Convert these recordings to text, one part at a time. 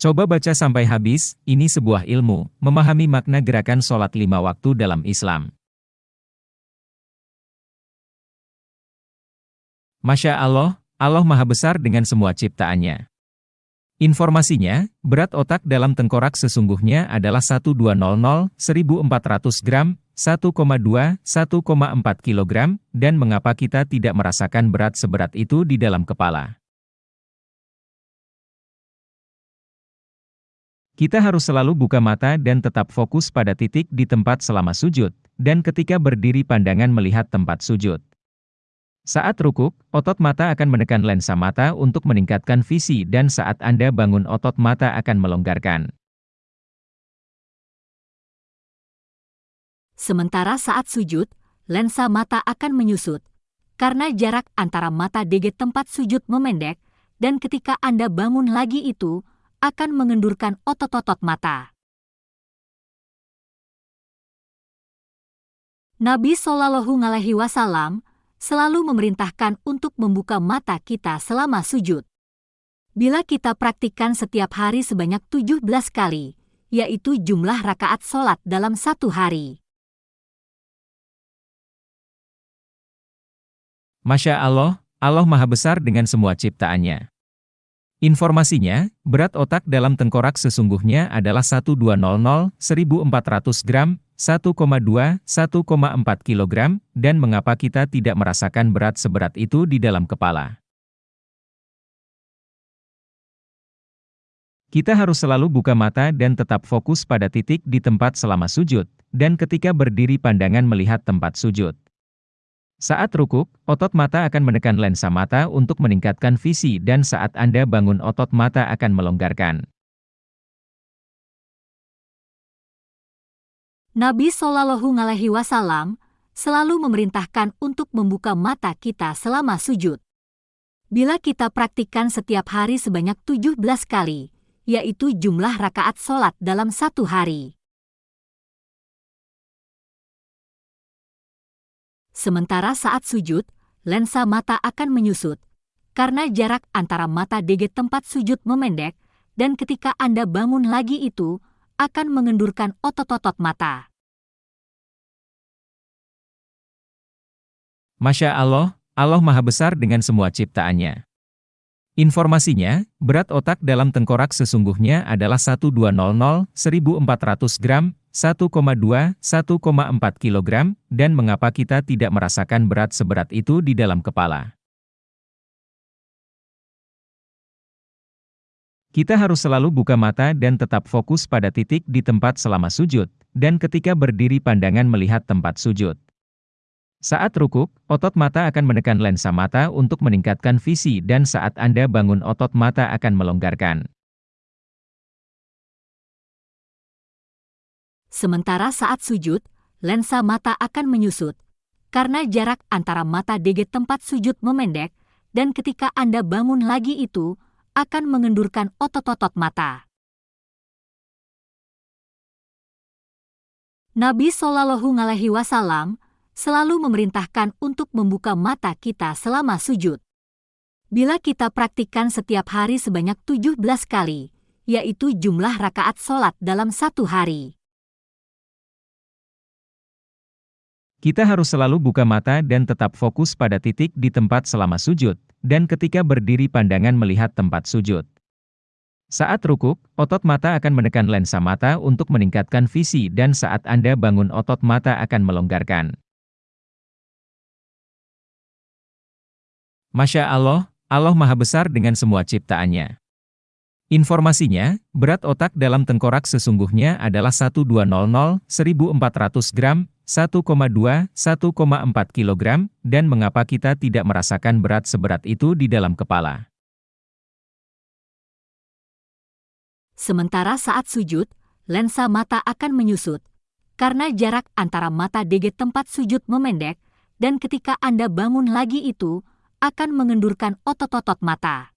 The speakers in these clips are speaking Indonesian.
Coba baca sampai habis, ini sebuah ilmu, memahami makna gerakan sholat lima waktu dalam Islam. Masya Allah, Allah Maha Besar dengan semua ciptaannya. Informasinya, berat otak dalam tengkorak sesungguhnya adalah 1200, 1400 gram, 1,2, 1,4 kg, dan mengapa kita tidak merasakan berat seberat itu di dalam kepala. Kita harus selalu buka mata dan tetap fokus pada titik di tempat selama sujud, dan ketika berdiri pandangan melihat tempat sujud. Saat rukuk, otot mata akan menekan lensa mata untuk meningkatkan visi dan saat Anda bangun otot mata akan melonggarkan. Sementara saat sujud, lensa mata akan menyusut, karena jarak antara mata DG tempat sujud memendek, dan ketika Anda bangun lagi itu, akan mengendurkan otot-otot mata. Nabi Shallallahu Alaihi Wasallam selalu memerintahkan untuk membuka mata kita selama sujud. Bila kita praktikkan setiap hari sebanyak 17 kali, yaitu jumlah rakaat sholat dalam satu hari. Masya Allah, Allah Maha Besar dengan semua ciptaannya. Informasinya, berat otak dalam tengkorak sesungguhnya adalah 1200, 1400 gram, 1,2, 1,4 kg, dan mengapa kita tidak merasakan berat seberat itu di dalam kepala. Kita harus selalu buka mata dan tetap fokus pada titik di tempat selama sujud, dan ketika berdiri pandangan melihat tempat sujud. Saat rukuk, otot mata akan menekan lensa mata untuk meningkatkan visi dan saat Anda bangun otot mata akan melonggarkan. Nabi Shallallahu Alaihi Wasallam selalu memerintahkan untuk membuka mata kita selama sujud. Bila kita praktikkan setiap hari sebanyak 17 kali, yaitu jumlah rakaat sholat dalam satu hari. Sementara saat sujud, lensa mata akan menyusut, karena jarak antara mata DG tempat sujud memendek, dan ketika Anda bangun lagi itu, akan mengendurkan otot-otot mata. Masya Allah, Allah Maha Besar dengan semua ciptaannya. Informasinya, berat otak dalam tengkorak sesungguhnya adalah 1200, 1400 gram, 1,2, 1,4 kg, dan mengapa kita tidak merasakan berat seberat itu di dalam kepala. Kita harus selalu buka mata dan tetap fokus pada titik di tempat selama sujud, dan ketika berdiri pandangan melihat tempat sujud. Saat rukuk, otot mata akan menekan lensa mata untuk meningkatkan visi dan saat Anda bangun otot mata akan melonggarkan. Sementara saat sujud, lensa mata akan menyusut, karena jarak antara mata DG tempat sujud memendek, dan ketika Anda bangun lagi itu, akan mengendurkan otot-otot mata. Nabi Shallallahu Alaihi Wasallam selalu memerintahkan untuk membuka mata kita selama sujud. Bila kita praktikkan setiap hari sebanyak 17 kali, yaitu jumlah rakaat sholat dalam satu hari. Kita harus selalu buka mata dan tetap fokus pada titik di tempat selama sujud, dan ketika berdiri pandangan melihat tempat sujud. Saat rukuk, otot mata akan menekan lensa mata untuk meningkatkan visi dan saat Anda bangun otot mata akan melonggarkan. Masya Allah, Allah Maha Besar dengan semua ciptaannya. Informasinya, berat otak dalam tengkorak sesungguhnya adalah 1200, 1400 gram, 1,2, 1,4 kg, dan mengapa kita tidak merasakan berat seberat itu di dalam kepala. Sementara saat sujud, lensa mata akan menyusut, karena jarak antara mata DG tempat sujud memendek, dan ketika Anda bangun lagi itu, akan mengendurkan otot-otot mata.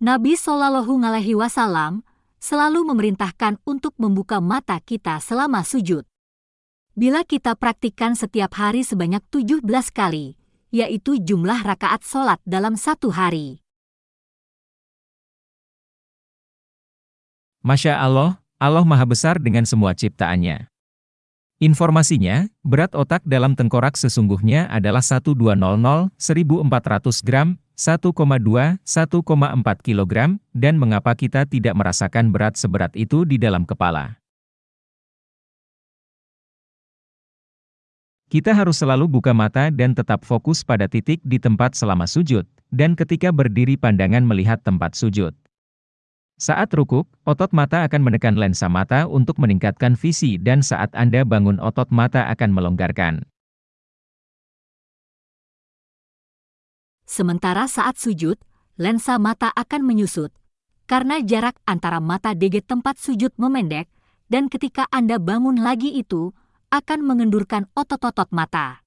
Nabi Shallallahu Alaihi Wasallam selalu memerintahkan untuk membuka mata kita selama sujud. Bila kita praktikkan setiap hari sebanyak 17 kali, yaitu jumlah rakaat sholat dalam satu hari. Masya Allah, Allah Maha Besar dengan semua ciptaannya. Informasinya, berat otak dalam tengkorak sesungguhnya adalah 1200 1400 gram, 1,2 1,4 kg, dan mengapa kita tidak merasakan berat seberat itu di dalam kepala. Kita harus selalu buka mata dan tetap fokus pada titik di tempat selama sujud, dan ketika berdiri pandangan melihat tempat sujud. Saat rukuk, otot mata akan menekan lensa mata untuk meningkatkan visi dan saat Anda bangun otot mata akan melonggarkan. Sementara saat sujud, lensa mata akan menyusut, karena jarak antara mata DG tempat sujud memendek, dan ketika Anda bangun lagi itu, akan mengendurkan otot-otot mata.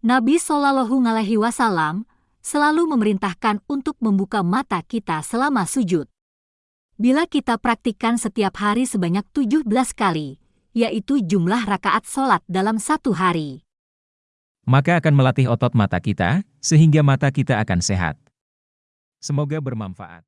Nabi Shallallahu Alaihi Wasallam selalu memerintahkan untuk membuka mata kita selama sujud. Bila kita praktikkan setiap hari sebanyak 17 kali, yaitu jumlah rakaat sholat dalam satu hari. Maka akan melatih otot mata kita, sehingga mata kita akan sehat. Semoga bermanfaat.